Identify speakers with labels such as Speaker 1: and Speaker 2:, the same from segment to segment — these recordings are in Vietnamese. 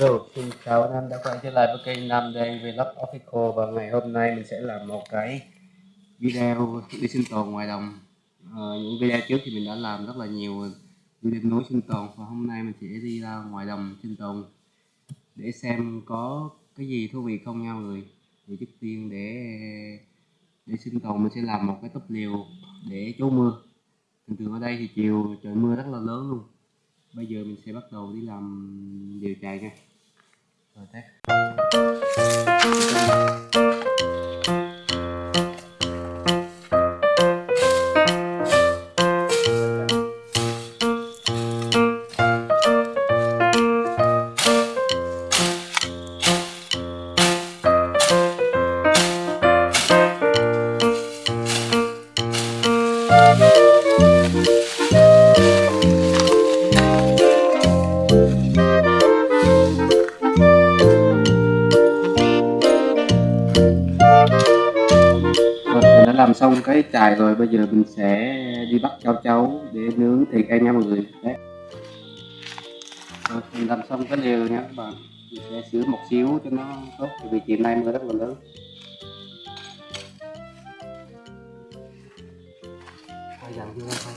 Speaker 1: Hello, xin chào anh em đã quay trở lại với kênh Nam Đen Vlog Official và ngày hôm nay mình sẽ làm một cái video đi sinh tồn ngoài đồng. À, những video trước thì mình đã làm rất là nhiều video núi sinh tồn và hôm nay mình sẽ đi ra ngoài đồng sinh tồn để xem có cái gì thú vị không nha mọi người. Thì trước tiên để để sinh tồn mình sẽ làm một cái túp liều để trú mưa. Thường thường ở đây thì chiều trời mưa rất là lớn luôn bây giờ mình sẽ bắt đầu đi làm điều chạy nha. Rồi test. Xong cái chài rồi, bây giờ mình sẽ đi bắt cháu cháu để nướng thịt ăn nha mọi người. Đấy. Rồi, mình làm xong cái liều nha các bạn. Mình sẽ sửa một xíu cho nó tốt vì chiều nay mưa rất là lớn. Thôi dặn chưa? thôi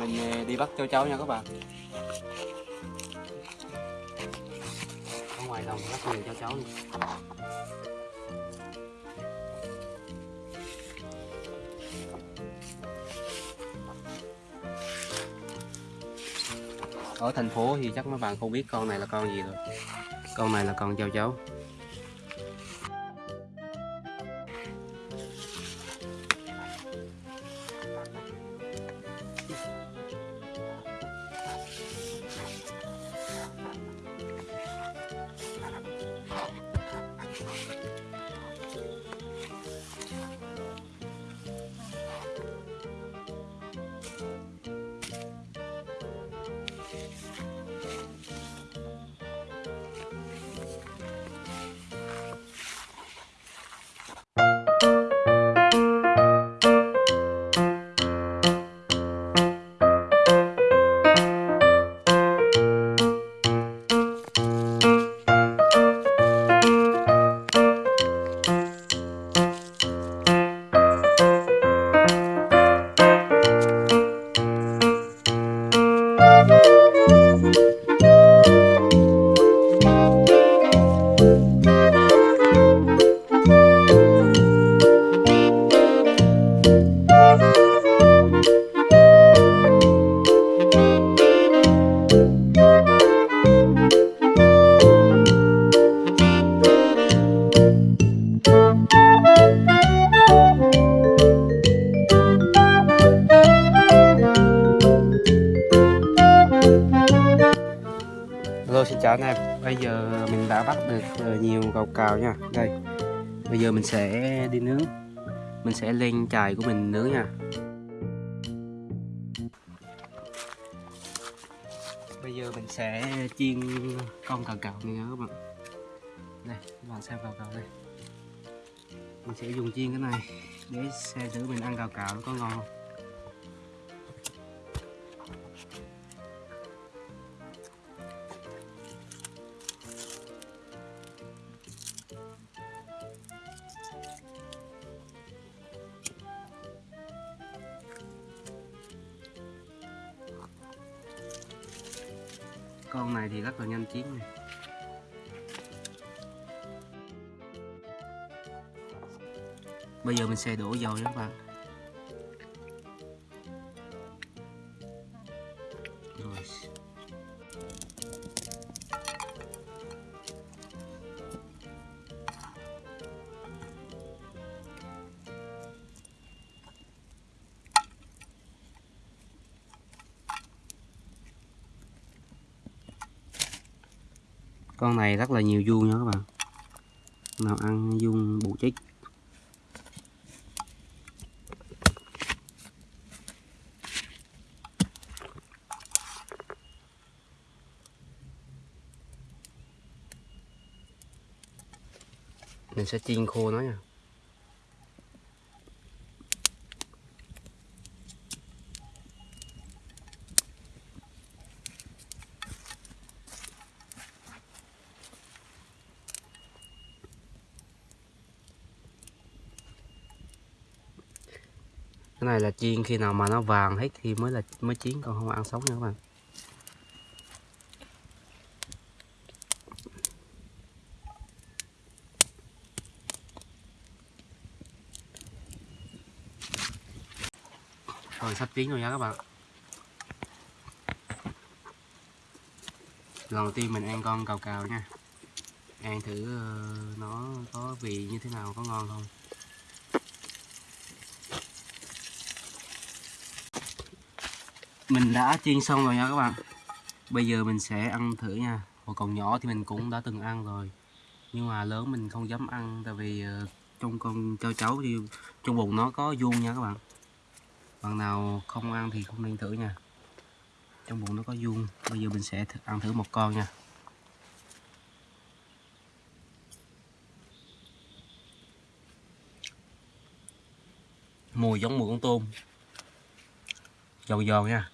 Speaker 1: mình ờ, đi bắt châu cháu nha các bạn. Ở ngoài đồng rất nhiều châu cháu luôn ở thành phố thì chắc mấy bạn không biết con này là con gì rồi. Con này là con châu chấu. Anh em. Bây giờ mình đã bắt được ờ, nhiều cầu cào nha. Đây, Bây giờ mình sẽ đi nướng. Mình sẽ lên chài của mình nướng nha. Bây giờ mình sẽ chiên con cào cào này nha các bạn. Đây, các bạn xem cào cào đây. Mình sẽ dùng chiên cái này Để xem thử mình ăn cào cào nó có ngon không? Con này thì rất là nhanh chín này. Bây giờ mình sẽ đổ dầu nha các bạn. Rồi. con này rất là nhiều vuông nha các bạn. Nào ăn vuông bù chích. Mình sẽ chiên khô nó nha. Cái này là chiên khi nào mà nó vàng hết thì mới là, mới chín, còn không ăn sống nha các bạn. Rồi, sắp chín rồi nha các bạn. Lần đầu tiên mình ăn con cào cào nha. Ăn thử ờ, nó có vị như thế nào, có ngon không? Mình đã chiên xong rồi nha các bạn. Bây giờ mình sẽ ăn thử nha. Hồi còn nhỏ thì mình cũng đã từng ăn rồi. Nhưng mà lớn mình không dám ăn tại vì ờ, trong con, cho cháu thì trong bụng nó có vuông nha các bạn. Bạn nào không ăn thì không nên thử nha. Trong bụng nó có vuông. Bây giờ mình sẽ th, ăn thử một con nha. Mùi giống mùi con tôm. Giòn giòn nha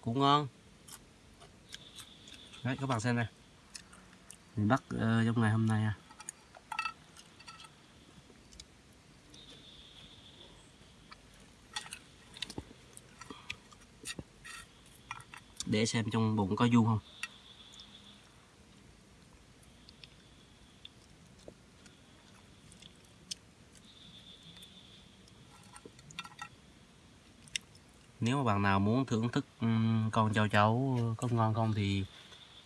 Speaker 1: cũng ngon. Đấy các bạn xem này mình bắt uh, ờ, trong ngày hôm nay à. Để xem trong bụng có vuông không. Nếu mà bạn nào muốn thưởng thức con châu chấu có ngon không thì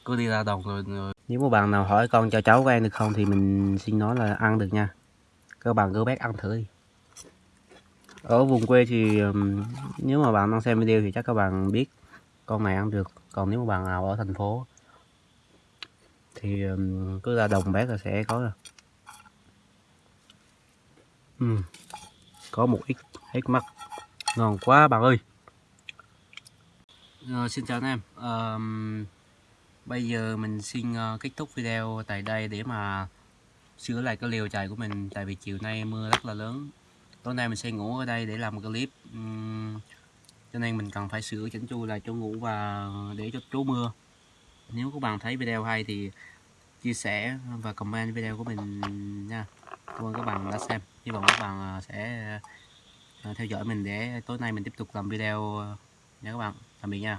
Speaker 1: cứ đi ra đồng rồi, rồi nếu mà bạn nào hỏi con châu chấu có ăn được không thì mình xin nói là ăn được nha. Các bạn cứ bác ăn thử đi. Ở vùng quê thì nếu mà bạn đang xem video thì chắc các bạn biết con này ăn được. Còn nếu mà bạn nào ở thành phố thì cứ ra đồng bác là sẽ có rồi. Ừ. có một ít hết mắt. Ngon quá bạn ơi uh, xin chào anh em. Uh, bây giờ mình xin uh, kết thúc video tại đây để mà sửa lại cái liều chài của mình tại vì chiều nay mưa rất là lớn. Tối nay mình sẽ ngủ ở đây để làm một clip. Um, cho nên mình cần phải sửa chỉnh chu lại chỗ ngủ và để cho trú mưa. Nếu các bạn thấy video hay thì chia sẻ và comment video của mình nha. Cảm ơn các bạn đã xem. Hy vọng các bạn ờ, sẽ theo dõi mình để tối nay mình tiếp tục làm video nha các bạn. Tạm biệt nha.